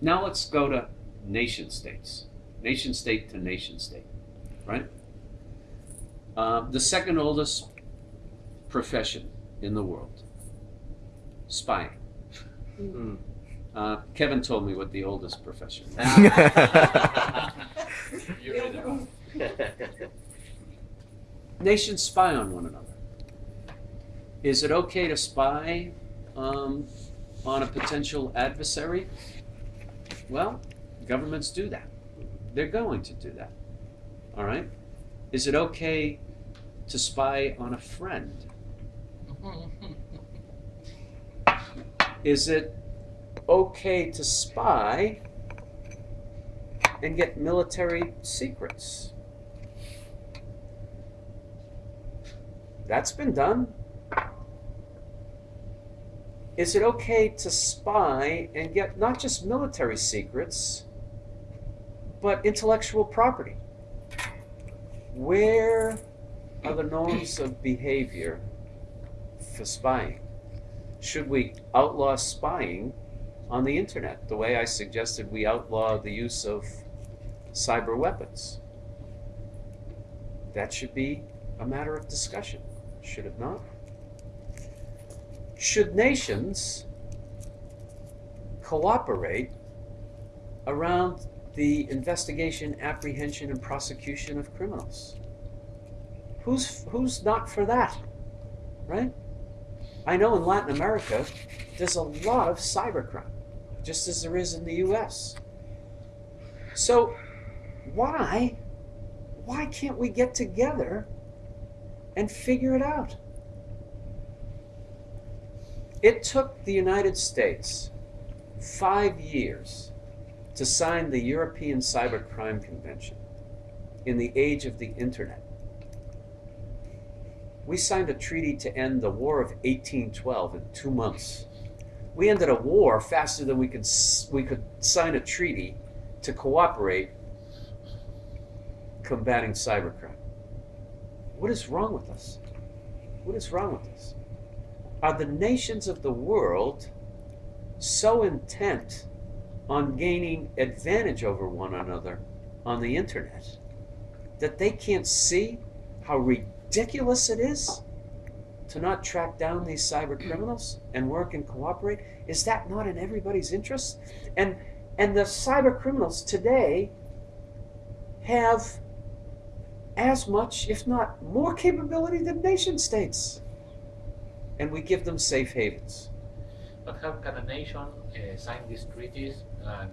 Now let's go to nation states, nation state to nation state, right? Uh, the second oldest profession in the world, spying. Hmm. Uh, Kevin told me what the oldest profession. is. You really know. Nations spy on one another. Is it okay to spy um, on a potential adversary? Well, governments do that. They're going to do that. All right? Is it okay to spy on a friend? Is it okay to spy and get military secrets? That's been done. Is it okay to spy and get not just military secrets, but intellectual property? Where are the norms of behavior for spying? Should we outlaw spying on the internet the way I suggested we outlaw the use of cyber weapons? That should be a matter of discussion, should it not? Should nations cooperate around the investigation, apprehension, and prosecution of criminals? Who's, who's not for that, right? I know in Latin America, there's a lot of cybercrime, just as there is in the US. So, why, why can't we get together and figure it out? It took the United States five years to sign the European Cybercrime Convention in the age of the internet. We signed a treaty to end the War of 1812 in two months. We ended a war faster than we could, we could sign a treaty to cooperate combating cybercrime. What is wrong with us? What is wrong with us? Are the nations of the world so intent on gaining advantage over one another on the internet that they can't see how ridiculous it is to not track down these cyber hmm. criminals and work and cooperate? Is that not in everybody's interest? And and the cyber criminals today have as much, if not more capability than nation states. And we give them safe havens. But how can a nation uh, sign these treaties and